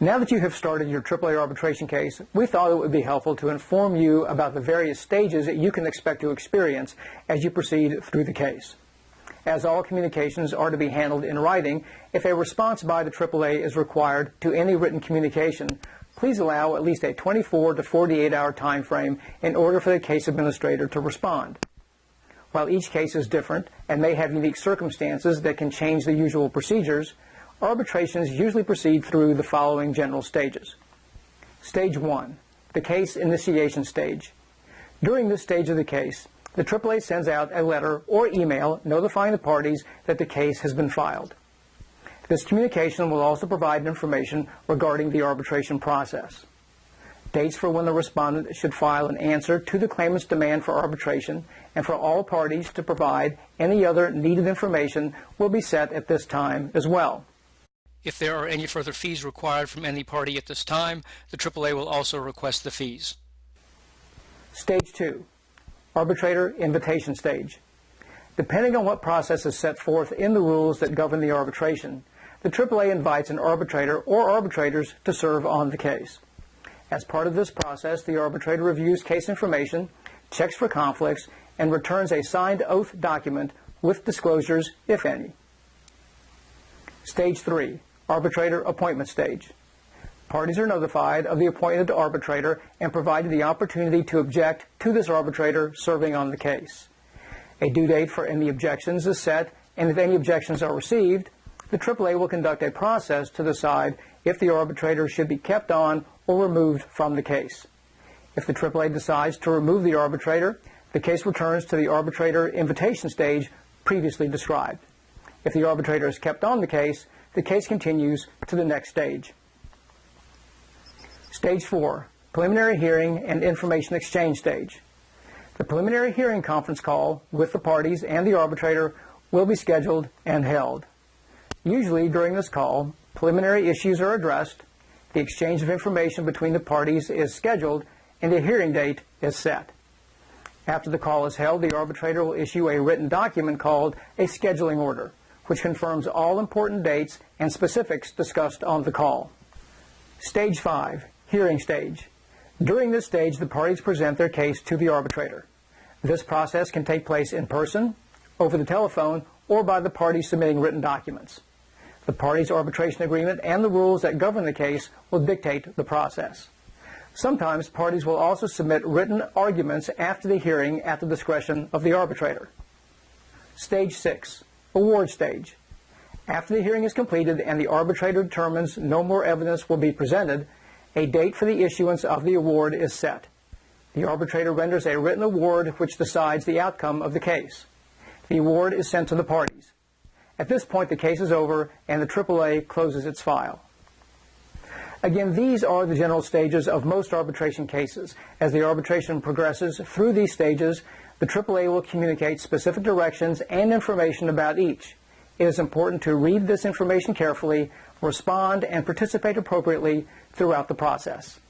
Now that you have started your AAA arbitration case, we thought it would be helpful to inform you about the various stages that you can expect to experience as you proceed through the case. As all communications are to be handled in writing, if a response by the AAA is required to any written communication, please allow at least a 24 to 48 hour time frame in order for the case administrator to respond. While each case is different and may have unique circumstances that can change the usual procedures, arbitrations usually proceed through the following general stages. Stage 1, the case initiation stage. During this stage of the case, the AAA sends out a letter or email notifying the parties that the case has been filed. This communication will also provide information regarding the arbitration process. Dates for when the respondent should file an answer to the claimant's demand for arbitration and for all parties to provide any other needed information will be set at this time as well. If there are any further fees required from any party at this time, the AAA will also request the fees. Stage 2, Arbitrator Invitation Stage. Depending on what process is set forth in the rules that govern the arbitration, the AAA invites an arbitrator or arbitrators to serve on the case. As part of this process, the arbitrator reviews case information, checks for conflicts, and returns a signed oath document with disclosures, if any. Stage 3, Arbitrator Appointment Stage. Parties are notified of the appointed arbitrator and provided the opportunity to object to this arbitrator serving on the case. A due date for any objections is set, and if any objections are received, the AAA will conduct a process to decide if the arbitrator should be kept on or removed from the case. If the AAA decides to remove the arbitrator, the case returns to the arbitrator invitation stage previously described. If the arbitrator is kept on the case, the case continues to the next stage. Stage 4, Preliminary Hearing and Information Exchange Stage. The preliminary hearing conference call with the parties and the arbitrator will be scheduled and held. Usually during this call, preliminary issues are addressed, the exchange of information between the parties is scheduled, and a hearing date is set. After the call is held, the arbitrator will issue a written document called a scheduling order which confirms all important dates and specifics discussed on the call. Stage 5, Hearing Stage. During this stage, the parties present their case to the arbitrator. This process can take place in person, over the telephone, or by the parties submitting written documents. The parties' arbitration agreement and the rules that govern the case will dictate the process. Sometimes parties will also submit written arguments after the hearing at the discretion of the arbitrator. Stage 6, award stage. After the hearing is completed and the arbitrator determines no more evidence will be presented, a date for the issuance of the award is set. The arbitrator renders a written award which decides the outcome of the case. The award is sent to the parties. At this point, the case is over and the AAA closes its file. Again, these are the general stages of most arbitration cases. As the arbitration progresses through these stages, the AAA will communicate specific directions and information about each. It is important to read this information carefully, respond, and participate appropriately throughout the process.